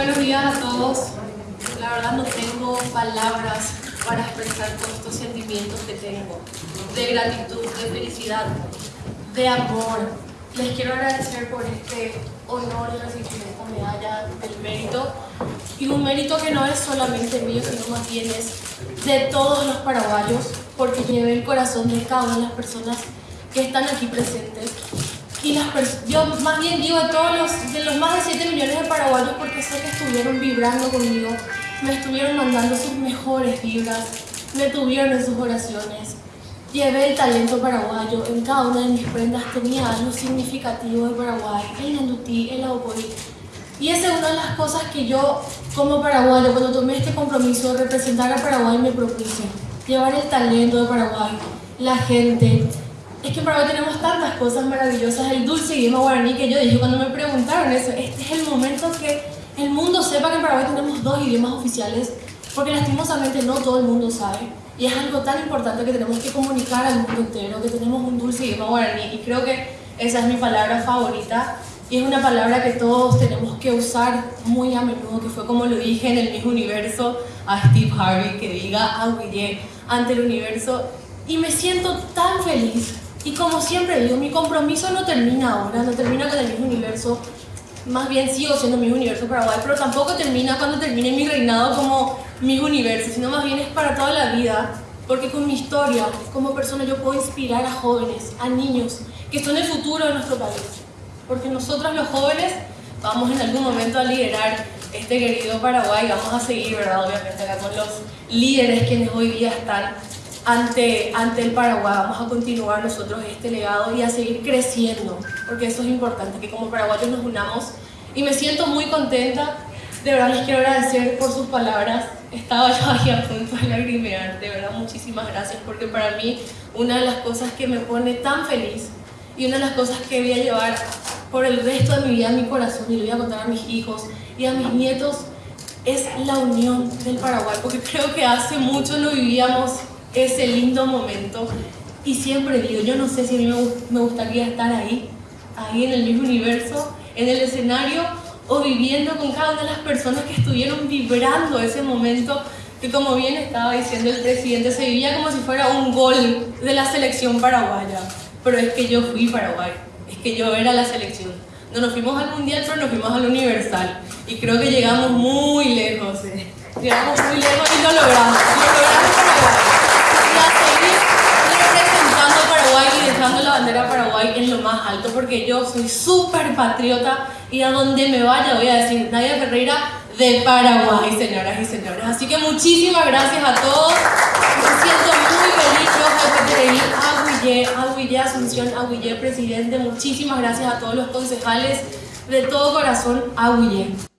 Buenos días a todos. La verdad no tengo palabras para expresar todos estos sentimientos que tengo. De gratitud, de felicidad, de amor. Les quiero agradecer por este honor de recibir esta medalla del mérito. Y un mérito que no es solamente mío, sino más bien es de todos los paraguayos, porque llevé el corazón de cada una de las personas que están aquí presentes y las yo más bien digo de todos los, de los más de 7 millones de paraguayos sé que estuvieron vibrando conmigo, me estuvieron mandando sus mejores vibras, me tuvieron en sus oraciones. Llevé el talento paraguayo, en cada una de mis prendas tenía algo significativo de Paraguay, el Nandutí, el Aoporí. Y esa es una de las cosas que yo, como paraguayo, cuando tomé este compromiso de representar a Paraguay, me propuse. Llevar el talento de Paraguay, la gente, es que en Paraguay tenemos tantas cosas maravillosas, el dulce idioma guaraní que yo dije cuando me preguntaron eso, este es el momento que el mundo sepa que en Paraguay tenemos dos idiomas oficiales, porque lastimosamente no todo el mundo sabe. Y es algo tan importante que tenemos que comunicar al mundo entero, que tenemos un dulce idioma guaraní. Y creo que esa es mi palabra favorita. Y es una palabra que todos tenemos que usar muy a menudo, que fue como lo dije en el mismo universo a Steve Harvey, que diga Aguillé ante el universo. Y me siento tan feliz y como siempre digo, mi compromiso no termina ahora, no termina con el mismo universo. Más bien sigo siendo mi universo Paraguay, pero tampoco termina cuando termine mi reinado como mi universo, sino más bien es para toda la vida. Porque con mi historia, como persona, yo puedo inspirar a jóvenes, a niños, que son el futuro de nuestro país. Porque nosotros los jóvenes vamos en algún momento a liderar este querido Paraguay, vamos a seguir, ¿verdad? Obviamente acá con los líderes quienes hoy día están ante, ante el Paraguay. Vamos a continuar nosotros este legado y a seguir creciendo, porque eso es importante, que como paraguayos nos unamos. Y me siento muy contenta, de verdad les quiero agradecer por sus palabras. Estaba yo aquí a punto de lagrimear, de verdad muchísimas gracias, porque para mí una de las cosas que me pone tan feliz y una de las cosas que voy a llevar por el resto de mi vida en mi corazón y le voy a contar a mis hijos y a mis nietos es la unión del Paraguay, porque creo que hace mucho lo vivíamos ese lindo momento. Y siempre digo, yo no sé si a mí me gustaría estar ahí, ahí en el mismo universo, en el escenario, o viviendo con cada una de las personas que estuvieron vibrando ese momento, que como bien estaba diciendo el presidente, se vivía como si fuera un gol de la selección paraguaya. Pero es que yo fui Paraguay, es que yo era la selección. No nos fuimos al mundial, pero nos fuimos al universal. Y creo que llegamos muy lejos. Eh. Llegamos muy lejos y lo logramos. Lo logramos representando Paraguay y dejando la bandera Paraguay en lo porque yo soy súper patriota y a donde me vaya voy a decir Nadia Ferreira de Paraguay, señoras y señores. Así que muchísimas gracias a todos. Me siento muy feliz, yo Aguillé, Aguillé Asunción, Aguillé Presidente. Muchísimas gracias a todos los concejales. De todo corazón, Aguillé.